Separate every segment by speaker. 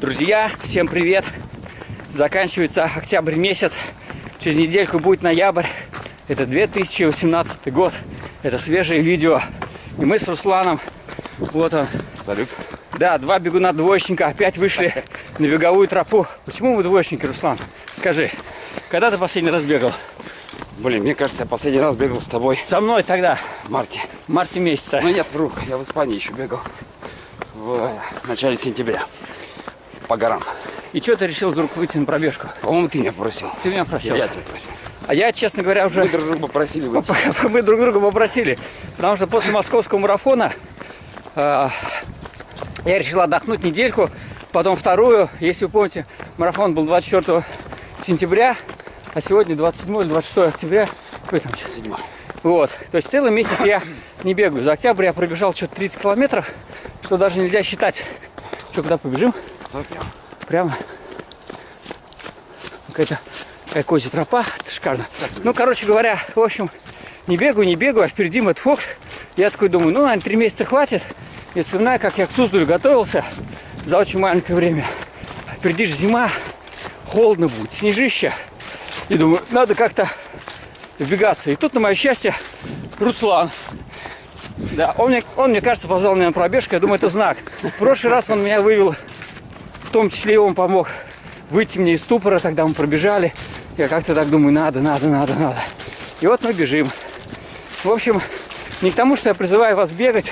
Speaker 1: Друзья, всем привет! Заканчивается октябрь месяц. Через недельку будет ноябрь. Это 2018 год. Это свежее видео. И мы с Русланом, вот он.
Speaker 2: Салют.
Speaker 1: Да, два бегуна двоечника опять вышли на беговую тропу. Почему мы двоечники, Руслан? Скажи, когда ты последний раз бегал?
Speaker 2: Блин, мне кажется, я последний раз бегал с тобой
Speaker 1: Со мной тогда,
Speaker 2: в марте.
Speaker 1: в марте месяца.
Speaker 2: Ну нет, вру, я в Испании еще бегал. В начале сентября. По горам.
Speaker 1: И что ты решил вдруг выйти на пробежку?
Speaker 2: По-моему, ты меня просил.
Speaker 1: Ты меня просил.
Speaker 2: Я тебя просил.
Speaker 1: А я, честно говоря, уже...
Speaker 2: Мы друг друга попросили выйти.
Speaker 1: Мы друг друга попросили. Потому что после московского марафона э, я решил отдохнуть недельку, потом вторую. Если вы помните, марафон был 24 сентября, а сегодня 27 или 26 октября. Какой там час?
Speaker 2: Седьмой.
Speaker 1: Вот. То есть целый месяц я не бегаю. За октябрь я пробежал что-то 30 километров, что даже нельзя считать. Что, куда побежим? Прямо. Какая-то какая козья тропа. Это шикарно. Ну, короче говоря, в общем, не бегаю, не бегаю, а впереди Мэтт Фокс. Я такой думаю, ну, наверное, три месяца хватит. И вспоминаю, как я к Суздалю готовился за очень маленькое время. Впереди же зима, холодно будет, снежище. И думаю, надо как-то вбегаться. И тут, на мое счастье, Руслан. Да, он мне, он, мне кажется, позвал меня на пробежку. Я думаю, это знак. В прошлый раз он меня вывел, в том числе и он помог выйти мне из ступора. Тогда мы пробежали. Я как-то так думаю, надо, надо, надо, надо. И вот мы бежим. В общем, не к тому, что я призываю вас бегать,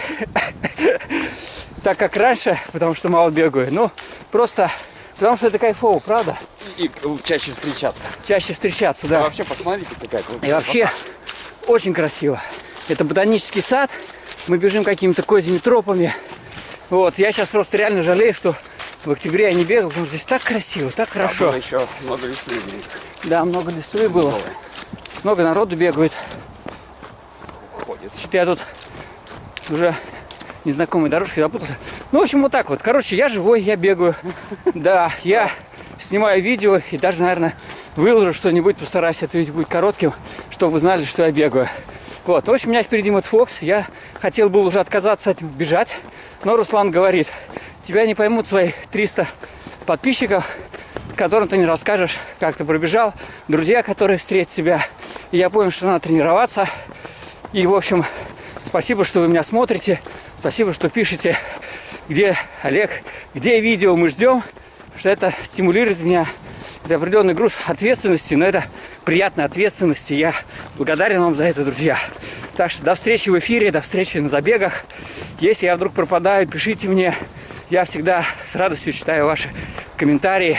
Speaker 1: так как раньше, потому что мало бегаю. Ну, просто потому что это кайфово, правда?
Speaker 2: И чаще встречаться.
Speaker 1: Чаще встречаться,
Speaker 2: А
Speaker 1: да.
Speaker 2: вообще, посмотрите, какая
Speaker 1: И вообще очень красиво. Это ботанический сад. Мы бежим какими-то козьими тропами. Вот, я сейчас просто реально жалею, что в октябре я не бегал, потому что здесь так красиво, так хорошо.
Speaker 2: Было еще много листвы.
Speaker 1: Да, много листвы было. Много народу бегает.
Speaker 2: Ходит.
Speaker 1: Что-то я тут уже незнакомой дорожкой запутался. Ну, в общем, вот так вот. Короче, я живой, я бегаю. Да, я снимаю видео и даже, наверное, выложу что-нибудь, постараюсь это видео будет коротким, чтобы вы знали, что я бегаю. Вот, в общем, у меня впереди Мэтт Фокс. Я хотел бы уже отказаться от бежать, но Руслан говорит, тебя не поймут свои 300 подписчиков, которым ты не расскажешь, как ты пробежал, друзья, которые встретят тебя. И я понял, что надо тренироваться. И, в общем, спасибо, что вы меня смотрите. Спасибо, что пишете, где Олег, где видео мы ждем, что это стимулирует меня. Это определенный груз ответственности, но это приятная ответственность. И я благодарен вам за это, друзья. Так что до встречи в эфире, до встречи на забегах. Если я вдруг пропадаю, пишите мне. Я всегда с радостью читаю ваши комментарии.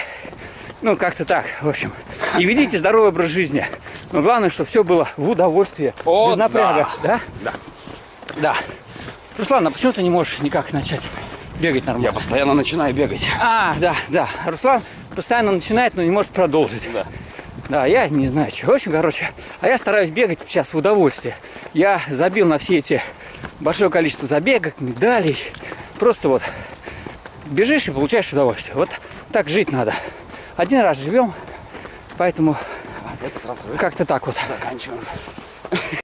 Speaker 1: Ну, как-то так, в общем. И ведите здоровый образ жизни. Но главное, чтобы все было в удовольствие.
Speaker 2: О,
Speaker 1: без напряга. Да?
Speaker 2: Да.
Speaker 1: Да. Руслан, а почему ты не можешь никак начать бегать
Speaker 2: Я
Speaker 1: нормально?
Speaker 2: постоянно начинаю бегать.
Speaker 1: А, да, да. Руслан постоянно начинает, но не может продолжить.
Speaker 2: Да.
Speaker 1: Да, я не знаю, что. В общем, короче, а я стараюсь бегать сейчас в удовольствие. Я забил на все эти большое количество забегов, медалей. Просто вот бежишь и получаешь удовольствие. Вот так жить надо. Один раз живем, поэтому
Speaker 2: А
Speaker 1: как-то так вот.
Speaker 2: заканчиваем.